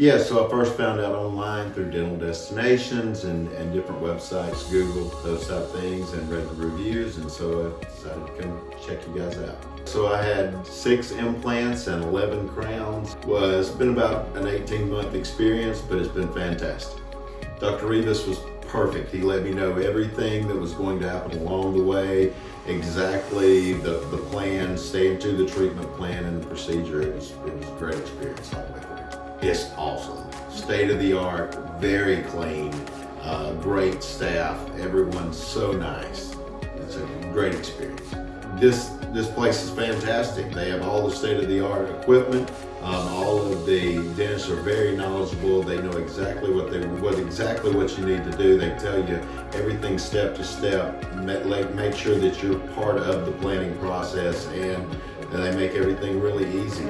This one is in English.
Yeah, so I first found out online through dental destinations and, and different websites, Google, those type of things, and read the reviews, and so I decided to come check you guys out. So I had six implants and 11 crowns. Was been about an 18 month experience, but it's been fantastic. Dr. Rivas was perfect. He let me know everything that was going to happen along the way, exactly the, the plan, staying to the treatment plan and the procedure. It was, it was a great experience all the way through. It's awesome. State of the art, very clean, uh, great staff. Everyone's so nice. It's a great experience. This this place is fantastic. They have all the state of the art equipment. Um, all of the dentists are very knowledgeable. They know exactly what they what exactly what you need to do. They tell you everything step to step. Make, make sure that you're part of the planning process, and they make everything really easy.